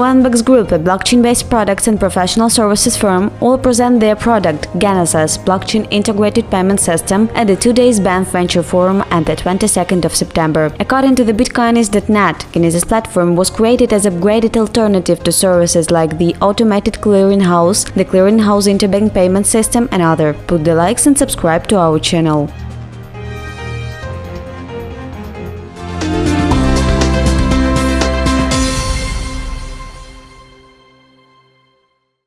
Onebox Group, a blockchain-based products and professional services firm, will present their product Genesis blockchain integrated payment system at the two days Banff Venture Forum on the 22nd of September. According to the Bitcoinist.net, Genesis platform was created as a graded alternative to services like the automated clearinghouse, the clearinghouse interbank payment system and other. Put the likes and subscribe to our channel.